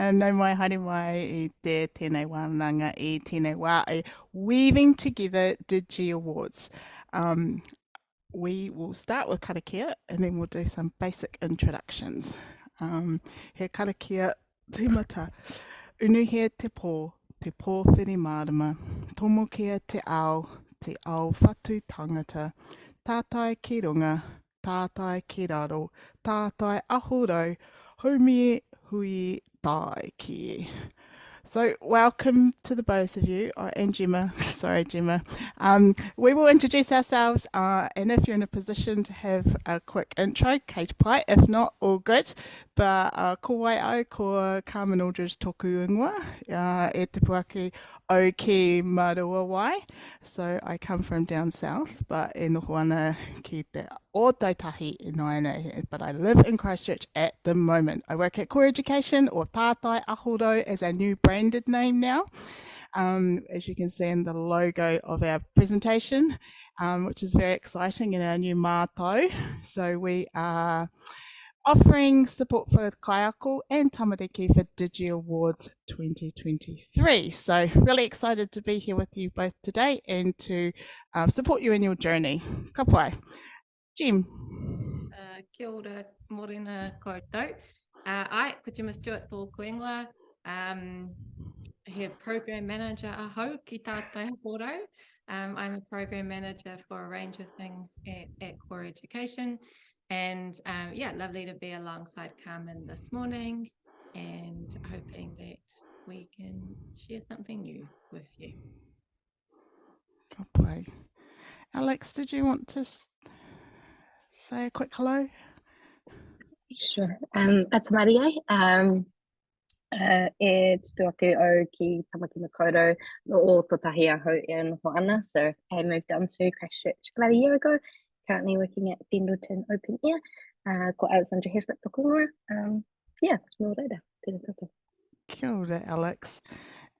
Um, no mai haere mai i te tēnei wānanga i tēnei wā e Weaving Together Digi Awards. Um, we will start with karakia and then we'll do some basic introductions. Um, he karakia te mata, unuhia te pō, te pō whiri mārama, tomokia te ao, te ao whatu tangata, tātai ki runga, tātai ki raro, tātai ahurau, haumie hui tai ki. So welcome to the both of you, uh, and Gemma, sorry Gemma. Um, we will introduce ourselves uh, and if you're in a position to have a quick intro, Kate Pye, if not, all good. But uh, ko wai au ko Carmen Aldridge toku ingoa, uh, e te puake o ki Marua wai. So I come from down south, but e noho ana ki te o in Naina, but I live in Christchurch at the moment. I work at Core Education or Tātai Aho Rau as our new branded name now. Um, as you can see in the logo of our presentation, um, which is very exciting in our new mātou. So we are offering support for Kaiako and Tamariki for Digi Awards 2023. So really excited to be here with you both today and to uh, support you in your journey. Ka pai. Jim. Uh, kia ora, morena koutou. Uh, ai, ko Gemma Stewart tō koingoa. Um, he program manager aho ki tātai. Um, I'm a program manager for a range of things at, at Core Education. And um, yeah, lovely to be alongside Carmen this morning and hoping that we can share something new with you. Good boy. Alex, did you want to say a quick hello? Sure. Um, it's Maria. Um, uh, e te ake o ki Tamaki Makaurau no o Totahi aho e noho ana. So I moved down to Christchurch about a year ago, currently working at Dendleton Open Air. Uh, ko Alexandra Heslip toko Um, yeah, no reira. Tēnā tātou. Kia ora, Alex.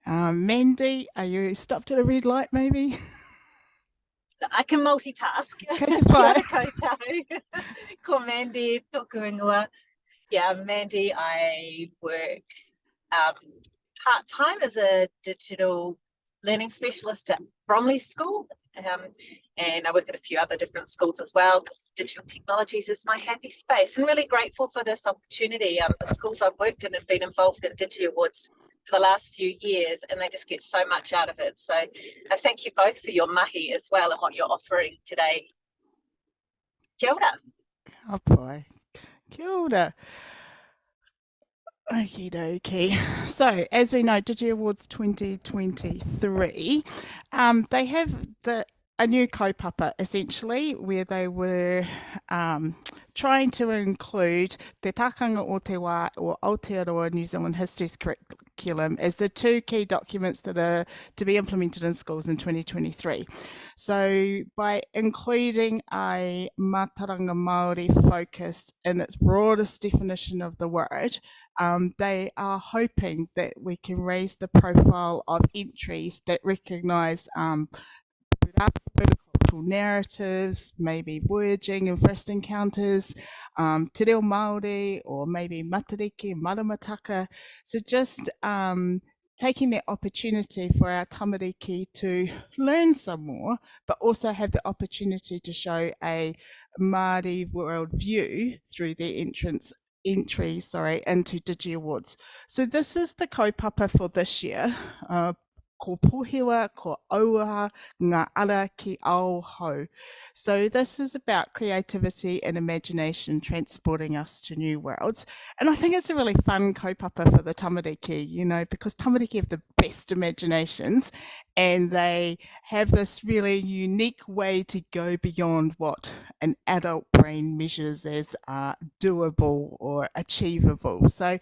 Um, Mandy, are you stopped at a red light maybe? I can multitask. Kei te pai. koutou. ko Mandy, tōku ingoa. Yeah, Mandy, I work um, part-time as a digital learning specialist at Bromley School. Um, and I work at a few other different schools as well because digital technologies is my happy space and really grateful for this opportunity. Um, the schools I've worked in have been involved in Digi Awards for the last few years and they just get so much out of it. So I thank you both for your mahi as well and what you're offering today. Kia ora. Oh boy. Kia ora. Okie dokie. So, as we know, Digi Awards 2023, um, they have the a new kaupapa essentially where they were um, trying to include Te Takanga o Te Wā or Aotearoa New Zealand History's curriculum as the two key documents that are to be implemented in schools in 2023. So by including a Mātauranga Māori focus in its broadest definition of the word, um, they are hoping that we can raise the profile of entries that recognise um, cultural narratives, maybe voyaging and first encounters, um, te reo Māori, or maybe matariki, maramataka. So just um, taking the opportunity for our tamariki to learn some more, but also have the opportunity to show a Māori world view through their entrance entry sorry into digi awards. So this is the kaupapa for this year uh, ko pohewa, ko aua, ngā ara ki ao hau. So this is about creativity and imagination transporting us to new worlds. And I think it's a really fun kaupapa for the tamariki, you know, because tamariki have the best imaginations and they have this really unique way to go beyond what an adult brain measures as uh, doable or achievable. So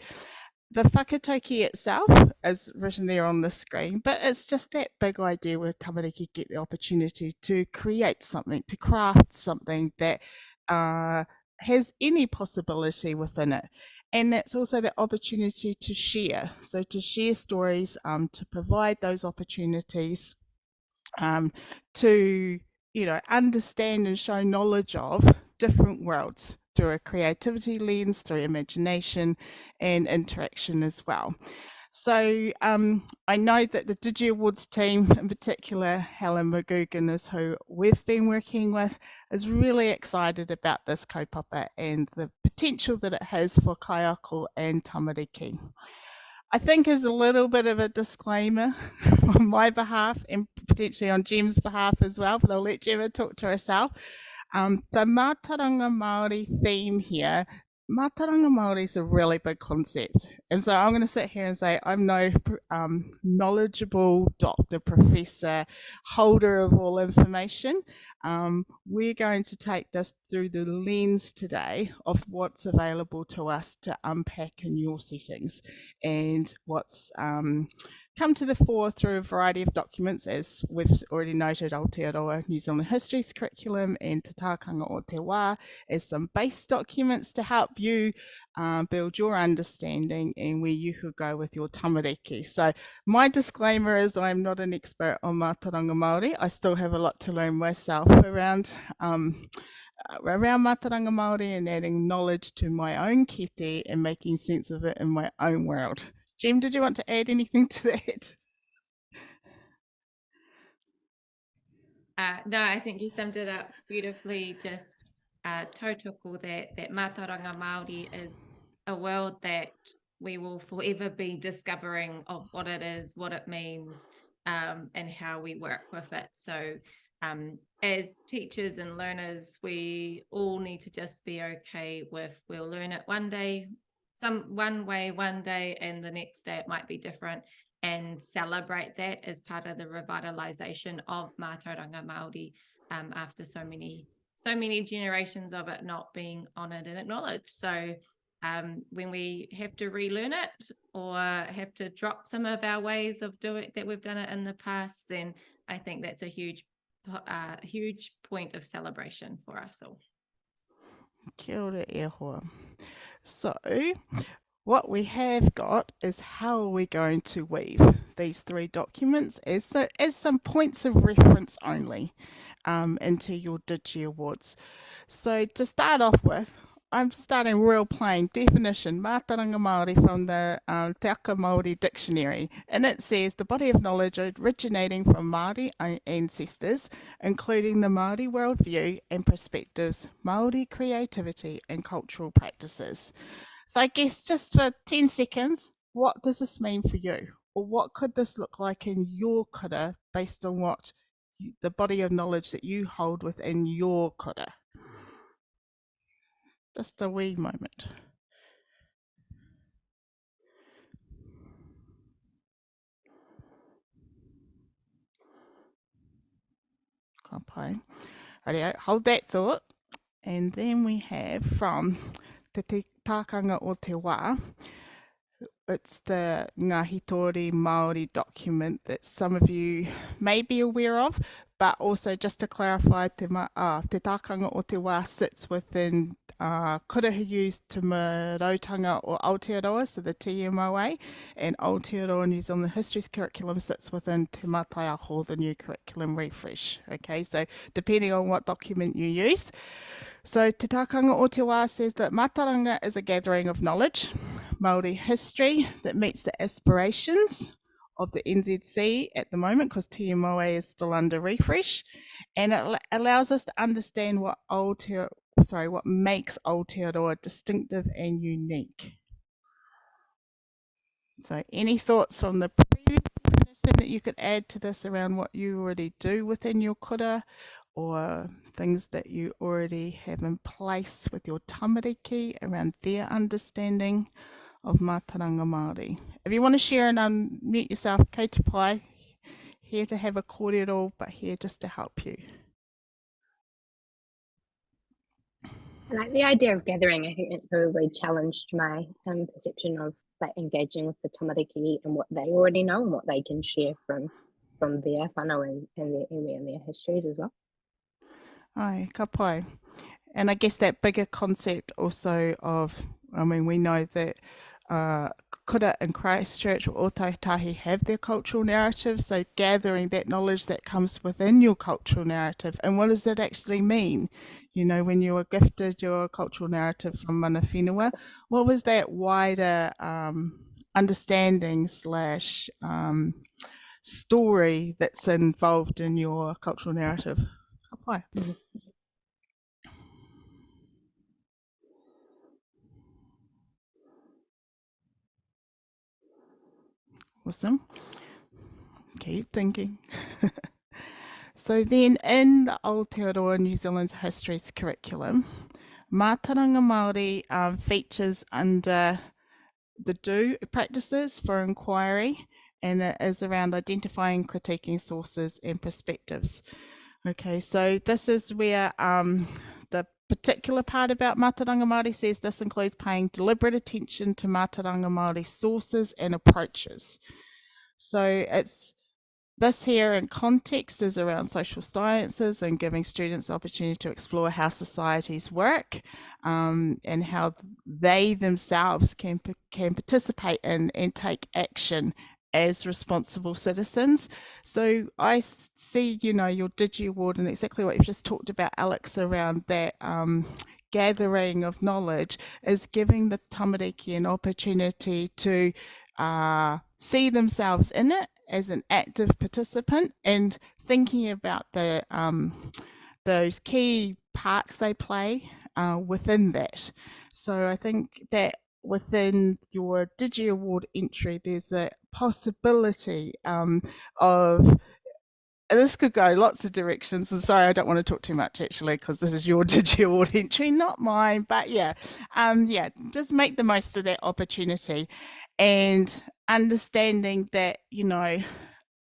the whakatauki itself is written there on the screen, but it's just that big idea where tamariki get the opportunity to create something, to craft something that uh, has any possibility within it. And that's also the opportunity to share. So to share stories, um, to provide those opportunities um, to, you know, understand and show knowledge of different worlds through a creativity lens, through imagination and interaction as well. So um, I know that the Digi Awards team, in particular Helen McGugan is who we've been working with, is really excited about this kaupapa and the potential that it has for kaiako and tamariki. I think as a little bit of a disclaimer on my behalf and potentially on Jim's behalf as well, but I'll let Gemma talk to herself. Um, the Mātauranga Māori theme here Mātauranga Māori is a really big concept. And so I'm going to sit here and say I'm no um, knowledgeable doctor, professor, holder of all information. Um, we're going to take this through the lens today of what's available to us to unpack in your settings and what's um, come to the fore through a variety of documents, as we've already noted, Aotearoa New Zealand History's curriculum and Te Tākanga o Te Wā as some base documents to help you um, build your understanding and where you could go with your tamariki. So my disclaimer is I'm not an expert on Mātauranga Māori. I still have a lot to learn myself around um, around Mātauranga Māori and adding knowledge to my own kete and making sense of it in my own world. Jim, did you want to add anything to that? Uh, no, I think you summed it up beautifully. Just uh, tautoko that that Mātauranga Māori is a world that we will forever be discovering of what it is, what it means, um, and how we work with it. So, um, as teachers and learners, we all need to just be okay with we'll learn it one day, some one way one day and the next day it might be different and celebrate that as part of the revitalization of Mātauranga Māori um, after so many so many generations of it not being honored and acknowledged. So um, when we have to relearn it or have to drop some of our ways of doing that we've done it in the past, then I think that's a huge, uh, huge point of celebration for us all. Kia ora e so what we have got is how are we going to weave these three documents as, as some points of reference only um, into your Digi Awards. So to start off with, I'm starting real plain definition, Mātauranga Māori from the um, Te Aka Māori Dictionary. And it says the body of knowledge originating from Māori ancestors, including the Māori worldview and perspectives, Māori creativity and cultural practices. So I guess just for 10 seconds, what does this mean for you? Or what could this look like in your kura based on what you, the body of knowledge that you hold within your kura? Just a wee moment. Rightio, hold that thought. And then we have from Te Tākanga o Te Wā, it's the Ngāhi Tōri Māori document that some of you may be aware of, but also just to clarify, te, ma, uh, te tākanga o te wā sits within uh, used Te Marautanga o Aotearoa, so the TMOA, and Aotearoa New Zealand History's curriculum sits within Te Mātai Aho, the new curriculum refresh. Okay, so depending on what document you use. So Te Tākanga o Te Wā says that Mātauranga is a gathering of knowledge, Māori history that meets the aspirations of the NZC at the moment because TMOA is still under refresh and it allows us to understand what Aotearoa sorry, what makes old Aotearoa distinctive and unique. So any thoughts on the previous definition that you could add to this around what you already do within your kura or things that you already have in place with your tamariki around their understanding of Mātauranga Māori. If you want to share and unmute yourself, kei te pai, here to have a kōrero, but here just to help you. I like the idea of gathering. I think it's probably challenged my um, perception of like engaging with the tamariki and what they already know and what they can share from from their whānau and, and their iwi and their histories as well. Ai, ka pai. And I guess that bigger concept also of, I mean, we know that uh, and Christchurch or Ōtautahi have their cultural narrative. So gathering that knowledge that comes within your cultural narrative and what does that actually mean? You know, when you were gifted your cultural narrative from mana whenua, what was that wider um, understanding slash um, story that's involved in your cultural narrative? Awesome. Keep thinking. so then in the Aotearoa New Zealand's Histories curriculum, Mātauranga Māori um, features under the do practices for inquiry and it is around identifying, critiquing sources and perspectives. Okay, so this is where um, particular part about Mātauranga Māori says this includes paying deliberate attention to Mātauranga Māori sources and approaches. So it's this here in context is around social sciences and giving students opportunity to explore how societies work um, and how they themselves can, can participate in and take action as responsible citizens. So I see, you know, your Digi Award and exactly what you've just talked about, Alex, around that um, gathering of knowledge is giving the tamariki an opportunity to uh, see themselves in it as an active participant and thinking about the um, those key parts they play uh, within that. So I think that within your Digi Award entry, there's a possibility um, of this could go lots of directions. And sorry, I don't want to talk too much actually, because this is your digital entry, not mine. But yeah, um, yeah, just make the most of that opportunity, and understanding that you know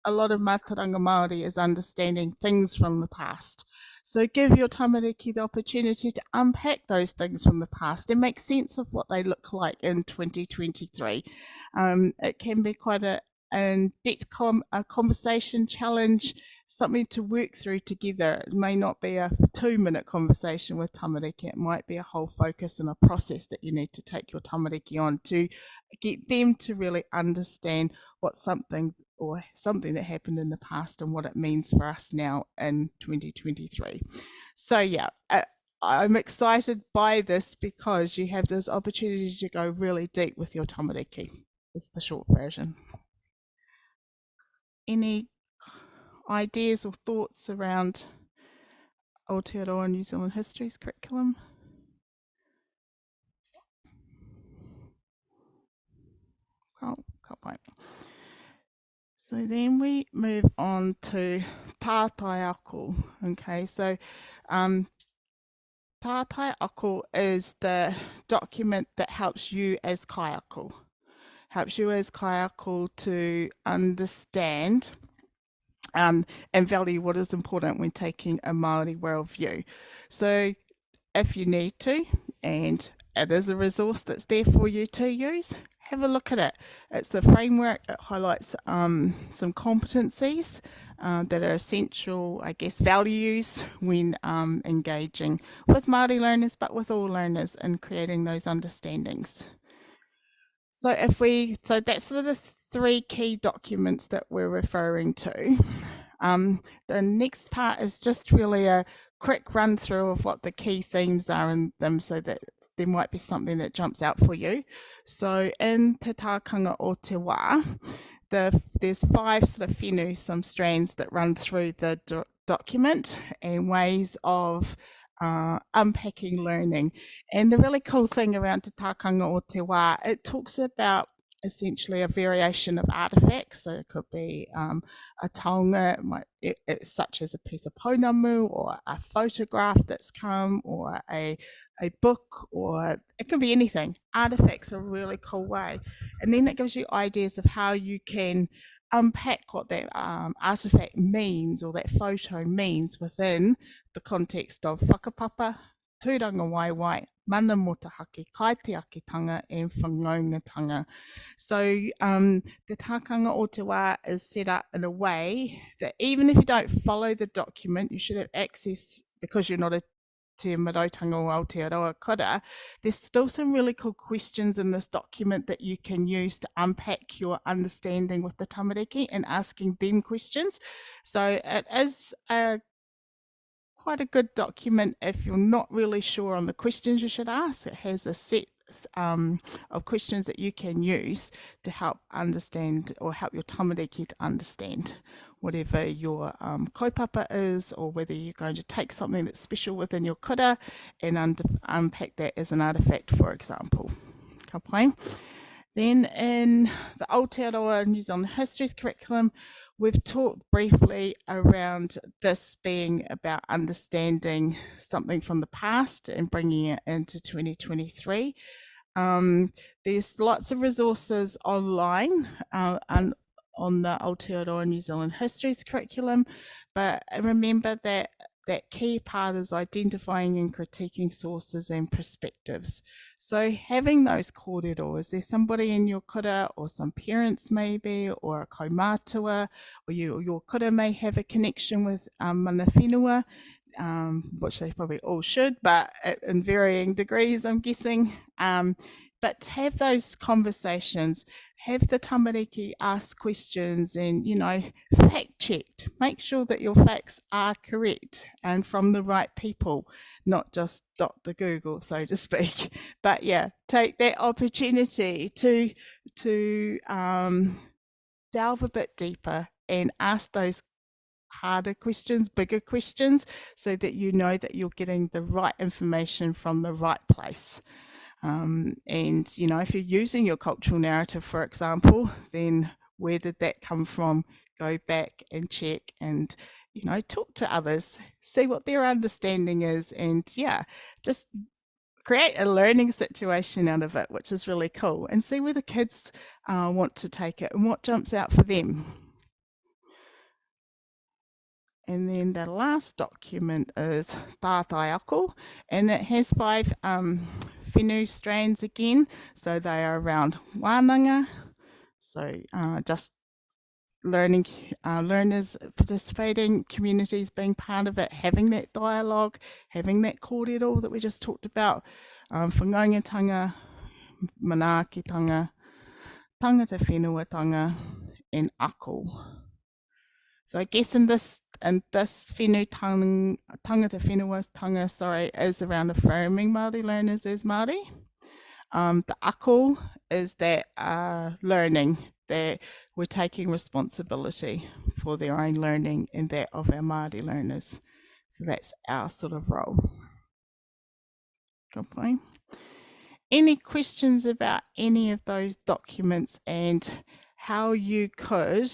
a lot of Mātauranga Māori is understanding things from the past. So give your tamariki the opportunity to unpack those things from the past and make sense of what they look like in 2023. Um, it can be quite a in-depth com a conversation challenge, something to work through together. It may not be a two-minute conversation with tamariki. It might be a whole focus and a process that you need to take your tamariki on to get them to really understand what something or something that happened in the past and what it means for us now in 2023. So yeah, uh, I'm excited by this because you have this opportunity to go really deep with your tamariki. It's the short version. Any ideas or thoughts around Aotearoa New Zealand Histories curriculum? Oh, can't wait. So then we move on to tātai ako. Okay, so um, tātai ako is the document that helps you as kaiako, helps you as kaiako to understand um, and value what is important when taking a Māori worldview. So if you need to, and it is a resource that's there for you to use, have a look at it. It's a framework that highlights um, some competencies uh, that are essential, I guess, values when um, engaging with Māori learners, but with all learners in creating those understandings. So if we, so that's sort of the three key documents that we're referring to. Um, the next part is just really a quick run through of what the key themes are in them so that there might be something that jumps out for you. So in Te Tākanga o Te Wā, the, there's five sort of whenu, some strands that run through the do document and ways of uh, unpacking learning. And the really cool thing around Te Tākanga o Te Wā, it talks about essentially a variation of artifacts. So it could be um, a taonga, it, it, such as a piece of pounamu or a photograph that's come or a, a book or it can be anything. Artifacts are a really cool way. And then it gives you ideas of how you can unpack what that um, artifact means or that photo means within the context of whakapapa, tūrangawaewae, mana motuhake, kaitiakitanga and whanaungatanga. So um, the tākanga o te wā is set up in a way that even if you don't follow the document, you should have access because you're not a Te Marautanga o Aotearoa Kura, there's still some really cool questions in this document that you can use to unpack your understanding with the tamariki and asking them questions. So it is a quite a good document if you're not really sure on the questions you should ask. It has a set um, of questions that you can use to help understand or help your tamariki to understand whatever your um, kaupapa is or whether you're going to take something that's special within your kura and un unpack that as an artifact, for example. Ka Then in the Aotearoa New Zealand Histories curriculum, we've talked briefly around this being about understanding something from the past and bringing it into 2023. Um, there's lots of resources online uh, and on the Aotearoa New Zealand Histories curriculum, but remember that that key part is identifying and critiquing sources and perspectives. So having those kōrero, is there somebody in your kura or some parents maybe or a kaumātua or you, your kura may have a connection with um, mana whenua, um, which they probably all should, but in varying degrees, I'm guessing. Um, but have those conversations, have the tamariki ask questions and, you know, fact checked. Make sure that your facts are correct and from the right people, not just dot the Google, so to speak. But yeah, take that opportunity to, to um, delve a bit deeper and ask those harder questions, bigger questions, so that you know that you're getting the right information from the right place. Um, and, you know, if you're using your cultural narrative, for example, then where did that come from? Go back and check and, you know, talk to others, see what their understanding is. And yeah, just create a learning situation out of it, which is really cool, and see where the kids uh, want to take it and what jumps out for them. And then the last document is Tātai Ako, and it has five um, whenua strains again. So they are around wānanga, so uh, just learning, uh, learners participating, communities being part of it, having that dialogue, having that kōrero that we just talked about, um, whanaungatanga, manaakitanga, tangata whenuatanga, and ako. So I guess in this and this whenu tang, tangata whenua tanga, sorry, is around affirming Māori learners as Māori. Um, the ako is that uh, learning, that we're taking responsibility for their own learning and that of our Māori learners. So that's our sort of role. Okay. Any questions about any of those documents and how you could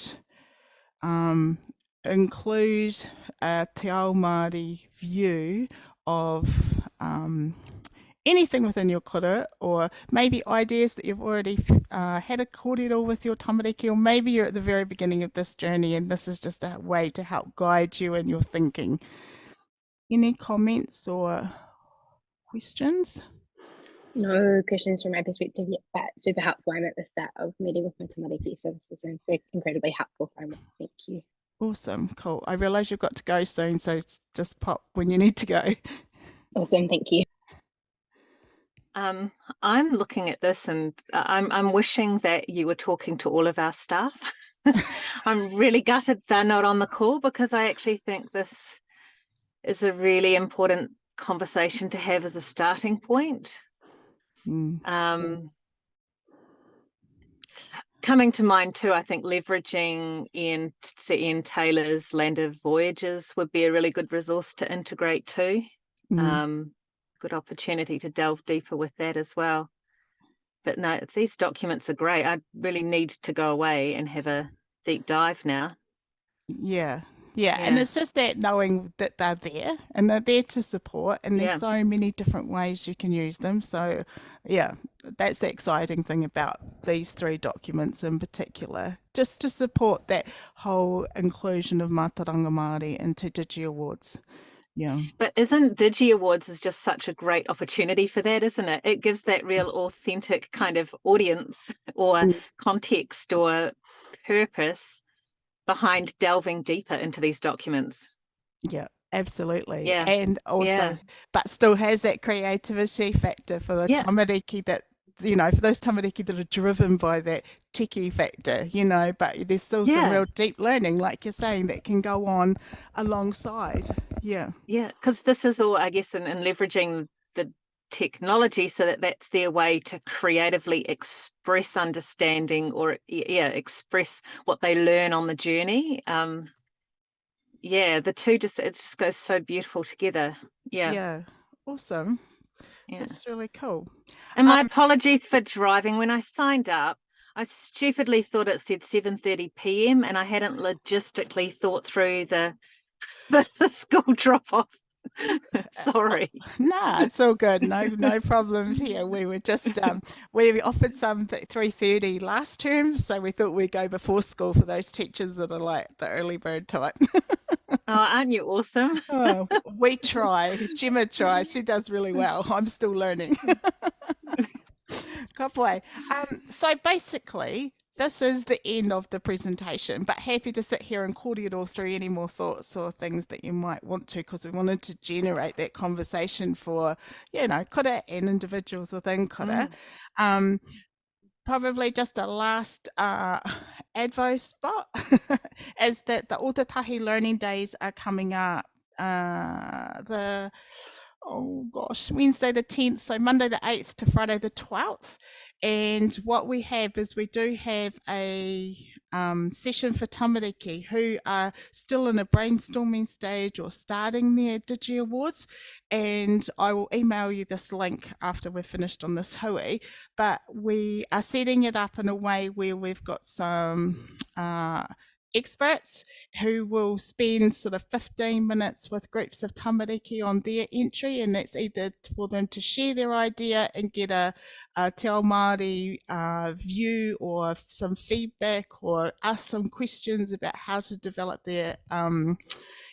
um, include a Te Ao Māori view of um, anything within your kura or maybe ideas that you've already uh, had a kōrero with your tamariki or maybe you're at the very beginning of this journey and this is just a way to help guide you in your thinking. Any comments or questions? No questions from my perspective yet, but super helpful. I'm at the start of meeting with my tamariki, so this is incredibly helpful for me. Thank you. Awesome, cool. I realise you've got to go soon, so just pop when you need to go. Awesome, thank you. Um, I'm looking at this and uh, I'm, I'm wishing that you were talking to all of our staff. I'm really gutted they're not on the call because I actually think this is a really important conversation to have as a starting point. Mm. Um, coming to mind too, I think leveraging Ian, Ian Taylor's Land of Voyages would be a really good resource to integrate too. Mm. Um, good opportunity to delve deeper with that as well. But no, these documents are great. I really need to go away and have a deep dive now. Yeah, yeah, yeah, and it's just that knowing that they're there and they're there to support, and there's yeah. so many different ways you can use them. So, yeah, that's the exciting thing about these three documents in particular, just to support that whole inclusion of Mātauranga Māori into Digi Awards. Yeah. But isn't Digi Awards is just such a great opportunity for that, isn't it? It gives that real authentic kind of audience or mm. context or purpose behind delving deeper into these documents. Yeah, Absolutely. Yeah. And also, Yeah. but still has that creativity factor for the Yeah. tamariki that, you know, for those tamariki that are driven by that techie factor, you know, but there's still some real deep learning, like you're saying, that can go on alongside. Yeah. Yeah, because this is all, I guess, in, in leveraging technology so that that's their way to creatively express understanding or, yeah, express what they learn on the journey. Um, yeah, the two just, it just goes so beautiful together. Yeah. Yeah. Awesome. yeah. That's really cool. And my Um, apologies for driving. When I signed up, I stupidly thought it said 7:30 p.m. and I hadn't logistically thought through the the, the school drop off. Sorry. Nah, it's all good. No, no problems here. We were just um, we offered some three thirty last term, so we thought we'd go before school for those teachers that are like the early bird type. Oh, aren't you awesome? oh, we try. Gemma tries. She does really well. I'm still learning. Good boy. Um, so basically, this is the end of the presentation, but happy to sit here and cordial through any more thoughts or things that you might want to, because we wanted to generate that conversation for, you know, kura and individuals within kura. Um, probably just a last uh, advo spot is that the Ōtautahi Learning Days are coming up. Uh, the oh gosh, Wednesday the 10th, so Monday the 8th to Friday the 12th. And what we have is we do have a um, session for tamariki who are still in a brainstorming stage or starting their Digi Awards. And I will email you this link after we're finished on this hui. But we are setting it up in a way where we've got some uh, experts who will spend sort of 15 minutes with groups of tamariki on their entry and that's either for them to share their idea and get a, a Te Ao Māori uh, view or some feedback or ask some questions about how to develop their um,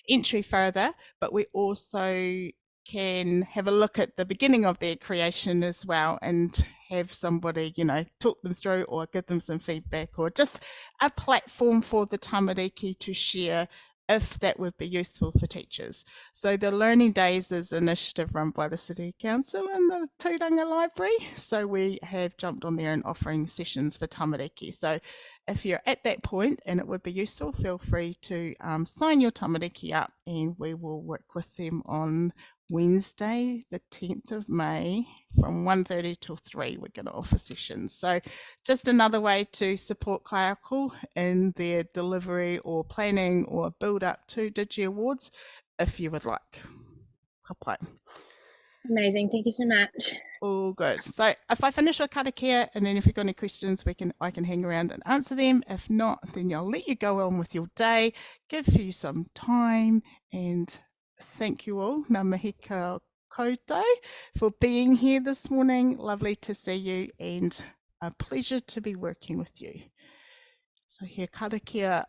entry further. But we also can have a look at the beginning of their creation as well and have somebody, you know, talk them through or give them some feedback or just a platform for the tamariki to share if that would be useful for teachers. So the Learning Days is an initiative run by the City Council and the Tūranga Library. So we have jumped on there and offering sessions for tamariki. So if you're at that point and it would be useful, feel free to um, sign your tamariki up and we will work with them on Wednesday, the 10th of May from 1.30 till 3. We're going to offer sessions. So just another way to support Kaiako in their delivery or planning or build up to Digi Awards if you would like. Ka pai. Amazing. Thank you so much. All good. So if I finish with karakia and then if you've got any questions, we can I can hang around and answer them. If not, then I'll let you go on with your day, give you some time and thank you all. Ngā mihi koutou for being here this morning. Lovely to see you and a pleasure to be working with you. So here karakia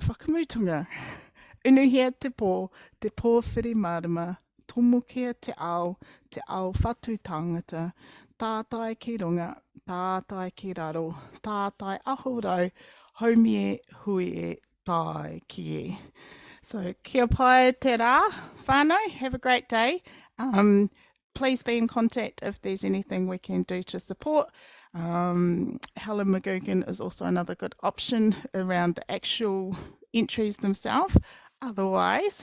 whakamutunga. Unuhia te pō, te pō whiri marama, te ao, te ao whatu tangata, tātai ki runga, tātai ki raro, tātai ahorau, haumie hui e tai ki e. So kia pai te rā, whānau, have a great day. Um, please be in contact if there's anything we can do to support. Um, Helen McGugan is also another good option around the actual entries themselves. Otherwise,